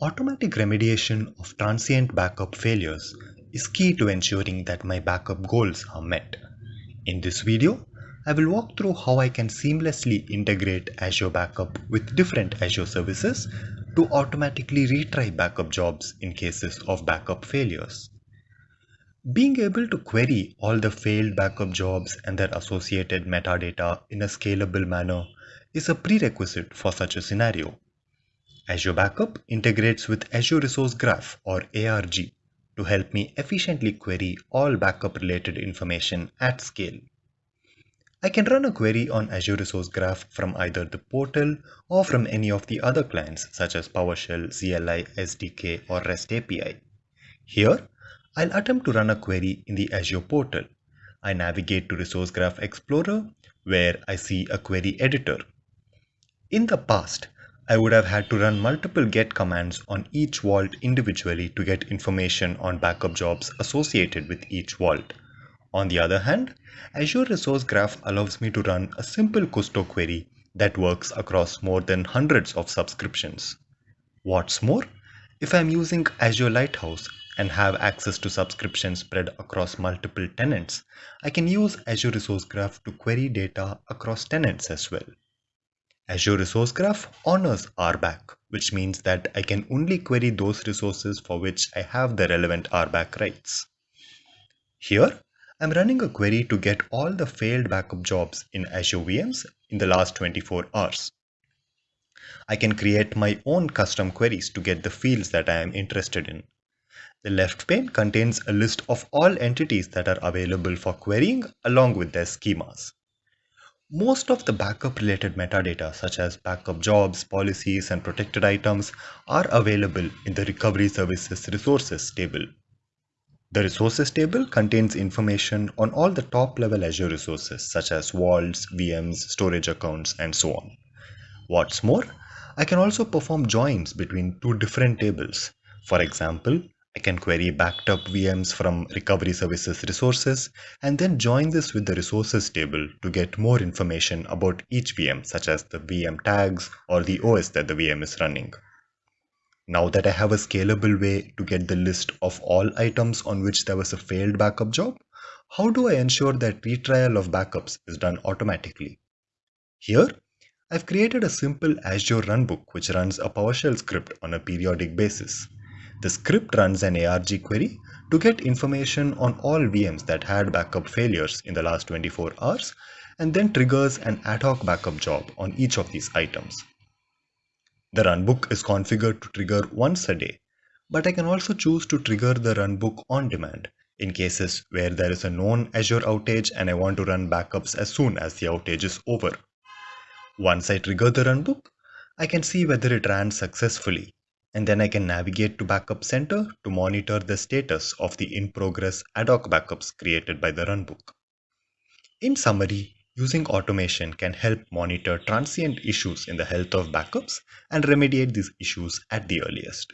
Automatic remediation of transient backup failures is key to ensuring that my backup goals are met. In this video, I will walk through how I can seamlessly integrate Azure Backup with different Azure services to automatically retry backup jobs in cases of backup failures. Being able to query all the failed backup jobs and their associated metadata in a scalable manner is a prerequisite for such a scenario. Azure Backup integrates with Azure Resource Graph or ARG to help me efficiently query all backup related information at scale. I can run a query on Azure Resource Graph from either the portal or from any of the other clients such as PowerShell, CLI, SDK or REST API. Here, I'll attempt to run a query in the Azure portal. I navigate to Resource Graph Explorer where I see a query editor. In the past, I would have had to run multiple get commands on each vault individually to get information on backup jobs associated with each vault. On the other hand, Azure Resource Graph allows me to run a simple Kusto query that works across more than hundreds of subscriptions. What's more, if I'm using Azure Lighthouse and have access to subscriptions spread across multiple tenants, I can use Azure Resource Graph to query data across tenants as well. Azure Resource Graph honors RBAC, which means that I can only query those resources for which I have the relevant RBAC rights. Here, I'm running a query to get all the failed backup jobs in Azure VMs in the last 24 hours. I can create my own custom queries to get the fields that I am interested in. The left pane contains a list of all entities that are available for querying along with their schemas. Most of the backup related metadata such as backup jobs, policies and protected items are available in the Recovery Services Resources table. The Resources table contains information on all the top level Azure resources such as vaults, VMs, storage accounts and so on. What's more, I can also perform joins between two different tables. For example, I can query backed up VMs from recovery services resources and then join this with the resources table to get more information about each VM such as the VM tags or the OS that the VM is running. Now that I have a scalable way to get the list of all items on which there was a failed backup job, how do I ensure that retrial of backups is done automatically? Here, I've created a simple Azure runbook which runs a PowerShell script on a periodic basis. The script runs an ARG query to get information on all VMs that had backup failures in the last 24 hours and then triggers an ad hoc backup job on each of these items. The runbook is configured to trigger once a day, but I can also choose to trigger the runbook on demand in cases where there is a known Azure outage and I want to run backups as soon as the outage is over. Once I trigger the runbook, I can see whether it ran successfully and then I can navigate to Backup Center to monitor the status of the in-progress ad hoc backups created by the runbook. In summary, using automation can help monitor transient issues in the health of backups and remediate these issues at the earliest.